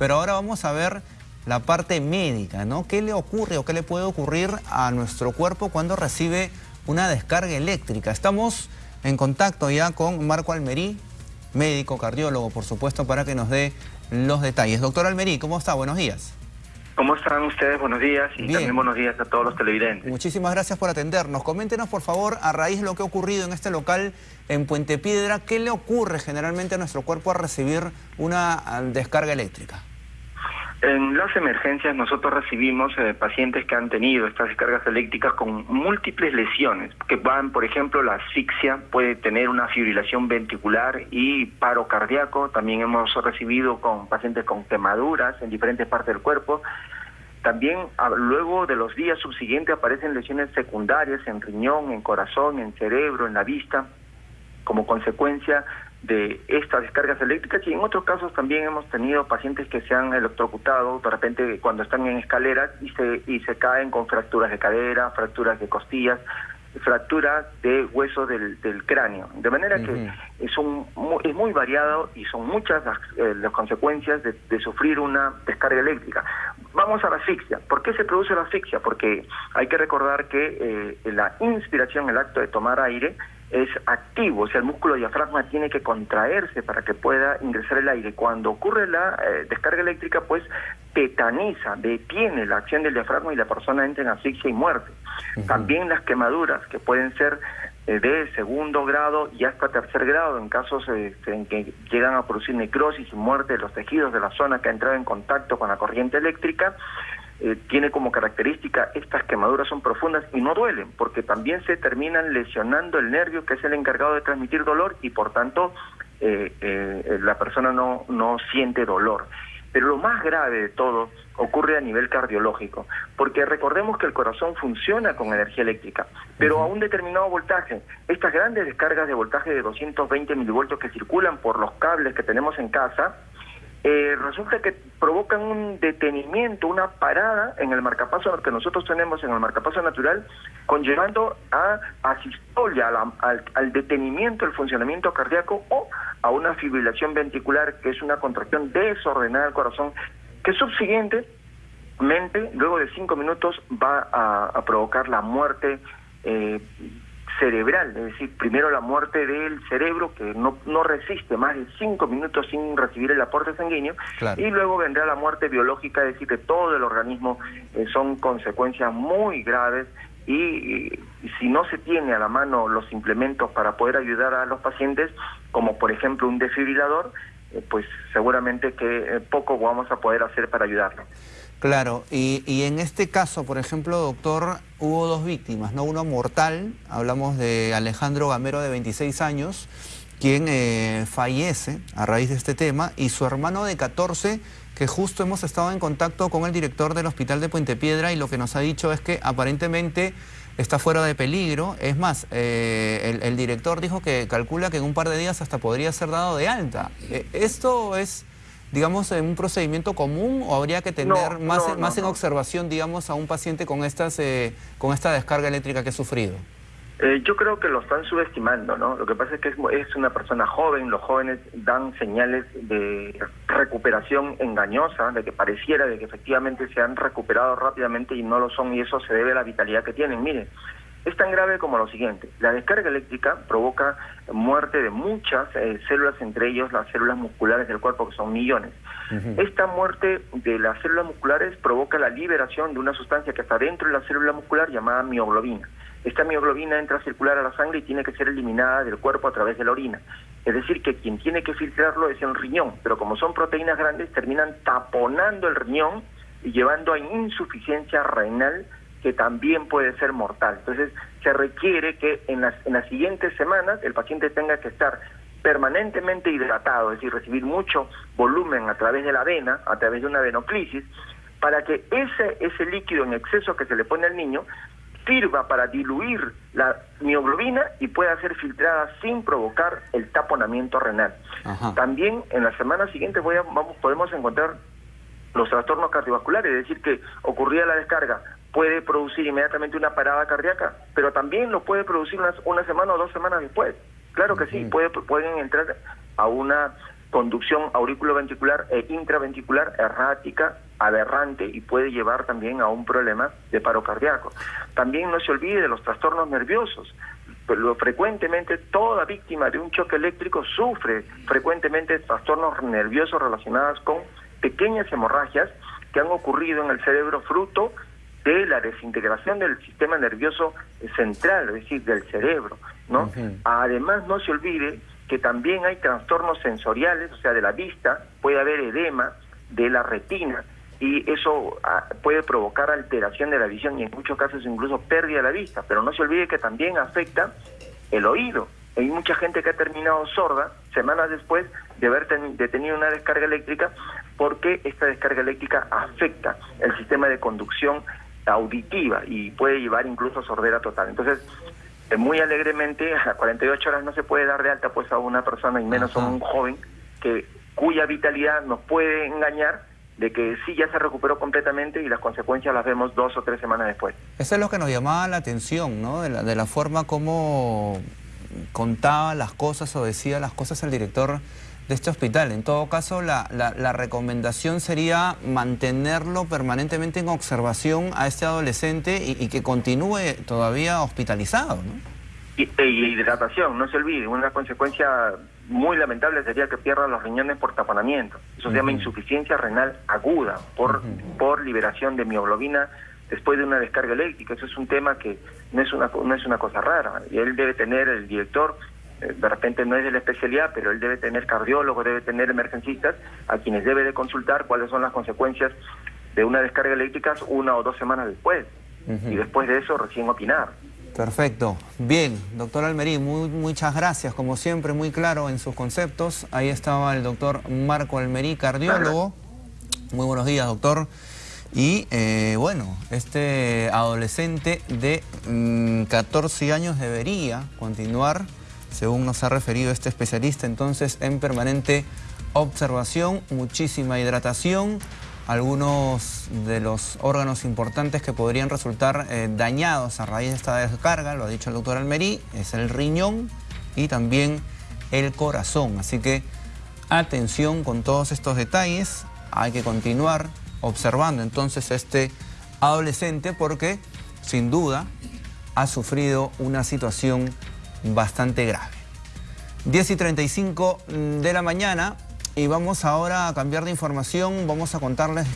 Pero ahora vamos a ver la parte médica, ¿no? ¿Qué le ocurre o qué le puede ocurrir a nuestro cuerpo cuando recibe una descarga eléctrica? Estamos en contacto ya con Marco Almerí, médico, cardiólogo, por supuesto, para que nos dé los detalles. Doctor Almerí, ¿cómo está? Buenos días. ¿Cómo están ustedes? Buenos días y también buenos días a todos los televidentes. Muchísimas gracias por atendernos. Coméntenos, por favor, a raíz de lo que ha ocurrido en este local en Puente Piedra, ¿qué le ocurre generalmente a nuestro cuerpo a recibir una descarga eléctrica? En las emergencias nosotros recibimos eh, pacientes que han tenido estas descargas eléctricas con múltiples lesiones, que van, por ejemplo, la asfixia, puede tener una fibrilación ventricular y paro cardíaco. También hemos recibido con pacientes con quemaduras en diferentes partes del cuerpo. También luego de los días subsiguientes aparecen lesiones secundarias en riñón, en corazón, en cerebro, en la vista, como consecuencia de estas descargas eléctricas y en otros casos también hemos tenido pacientes que se han electrocutado de repente cuando están en escaleras y se, y se caen con fracturas de cadera, fracturas de costillas, fracturas de huesos del, cráneo. De manera que es, un, es muy variado y son muchas las, eh, consecuencias de, sufrir una descarga eléctrica. Vamos a la asfixia. ¿Por qué se produce la asfixia? Porque hay que recordar que eh, la inspiración, el acto de tomar aire, es activo, o sea, el músculo diafragma tiene que contraerse para que pueda ingresar el aire. Cuando ocurre la eh, descarga eléctrica, pues tetaniza, detiene la acción del diafragma y la persona entra en asfixia y muerte. También las quemaduras, que pueden ser eh, de segundo grado y hasta tercer grado, en casos este, en que llegan a producir necrosis y muerte de los tejidos de la zona que ha entrado en contacto con la corriente eléctrica, eh, tiene como característica estas quemaduras son profundas y no duelen, porque también se terminan lesionando el nervio que es el encargado de transmitir dolor y por tanto eh, eh, la persona no, no siente dolor. Pero lo más grave de todo ocurre a nivel cardiológico, porque recordemos que el corazón funciona con energía eléctrica, pero a un determinado voltaje. Estas grandes descargas de voltaje de 220 milivoltios que circulan por los cables que tenemos en casa, eh, resulta que provocan un detenimiento, una parada en el marcapaso que nosotros tenemos en el marcapaso natural, conllevando a asistolia, al, detenimiento del funcionamiento cardíaco o a una fibrilación ventricular, que es una contracción desordenada del corazón, que subsiguientemente, luego de cinco minutos, va a, provocar la muerte eh, cerebral, es decir, primero la muerte del cerebro que no, no resiste más de cinco minutos sin recibir el aporte sanguíneo y luego vendrá la muerte biológica, es decir, que todo el organismo eh, son consecuencias muy graves y, si no se tiene a la mano los implementos para poder ayudar a los pacientes, como por ejemplo un desfibrilador, eh, pues seguramente que eh, poco vamos a poder hacer para ayudarlo. Claro, y, en este caso, por ejemplo, doctor, hubo dos víctimas, ¿no? Uno mortal, hablamos de Alejandro Gamero de 26 años, quien eh, fallece a raíz de este tema, y su hermano de 14, que justo hemos estado en contacto con el director del hospital de Puente Piedra y lo que nos ha dicho es que aparentemente está fuera de peligro. Es más, eh, el, director dijo que calcula que en un par de días hasta podría ser dado de alta. Eh, ¿Esto es digamos, en un procedimiento común o habría que tener más, más en observación, digamos, a un paciente con, estas, eh, con esta descarga eléctrica que ha sufrido? Eh, yo creo que lo están subestimando, ¿no? Lo que pasa es que es, una persona joven, los jóvenes dan señales de recuperación engañosa, de que pareciera de que efectivamente se han recuperado rápidamente y no lo son y eso se debe a la vitalidad que tienen. Mire, es tan grave como lo siguiente. La descarga eléctrica provoca muerte de muchas eh, células, entre ellos las células musculares del cuerpo, que son millones. Esta muerte de las células musculares provoca la liberación de una sustancia que está dentro de la célula muscular llamada mioglobina. Esta mioglobina entra a circular a la sangre y tiene que ser eliminada del cuerpo a través de la orina. Es decir, que quien tiene que filtrarlo es el riñón, pero como son proteínas grandes, terminan taponando el riñón y llevando a insuficiencia renal que también puede ser mortal. Entonces, se requiere que en las, en las siguientes semanas el paciente tenga que estar permanentemente hidratado, es decir, recibir mucho volumen a través de la vena, a través de una venoclisis, para que ese, ese líquido en exceso que se le pone al niño sirva para diluir la mioglobina y pueda ser filtrada sin provocar el taponamiento renal. También en la semana siguiente voy a, vamos, podemos encontrar los trastornos cardiovasculares, es decir, que ocurría la descarga, puede producir inmediatamente una parada cardíaca, pero también lo puede producir una, una semana o dos semanas después. Claro que sí, puede, pueden entrar a una conducción auriculoventricular e intraventricular errática, aberrante y puede llevar también a un problema de paro cardíaco. También no se olvide de los trastornos nerviosos. Pero frecuentemente toda víctima de un choque eléctrico sufre frecuentemente trastornos nerviosos relacionados con pequeñas hemorragias que han ocurrido en el cerebro fruto de la desintegración del sistema nervioso central, es decir, del cerebro, ¿no? Además, no se olvide que también hay trastornos sensoriales, o sea, de la vista, puede haber edema de la retina y eso ah, puede provocar alteración de la visión y en muchos casos incluso pérdida de la vista, pero no se olvide que también afecta el oído. Hay mucha gente que ha terminado sorda semanas después de haber tenido una descarga eléctrica porque esta descarga eléctrica afecta el sistema de conducción auditiva y puede llevar incluso a sordera total. Entonces, eh, muy alegremente, a 48 horas no se puede dar de alta pues a una persona y menos a un joven que cuya vitalidad nos puede engañar de que sí ya se recuperó completamente y las consecuencias las vemos dos o tres semanas después. Eso es lo que nos llamaba la atención, ¿no? De la, de la forma como contaba las cosas o decía las cosas el director de este hospital. En todo caso, la, la, recomendación sería mantenerlo permanentemente en observación a este adolescente y, que continúe todavía hospitalizado, ¿no? Y, e hidratación, no se olvide, una consecuencia muy lamentable sería que pierda los riñones por taponamiento. Eso se llama insuficiencia renal aguda por, por liberación de mioglobina después de una descarga eléctrica. Eso es un tema que no es una, no es una cosa rara. Y él debe tener, el director, de repente no es de la especialidad, pero él debe tener cardiólogo, debe tener emergencistas a quienes debe de consultar cuáles son las consecuencias de una descarga eléctrica una o dos semanas después. Y después de eso recién opinar. Perfecto. Bien, doctor Almerí, muy, muchas gracias, como siempre, muy claro en sus conceptos. Ahí estaba el doctor Marco Almerí, cardiólogo. Muy buenos días, doctor. Y eh, bueno, este adolescente de 14 mm, años debería continuar, según nos ha referido este especialista, entonces en permanente observación, muchísima hidratación, algunos de los órganos importantes que podrían resultar eh, dañados a raíz de esta descarga, lo ha dicho el doctor Almerí, es el riñón y también el corazón. Así que atención con todos estos detalles, hay que continuar observando entonces este adolescente porque sin duda ha sufrido una situación bastante grave. 10 y 35 de la mañana y vamos ahora a cambiar de información, vamos a contarles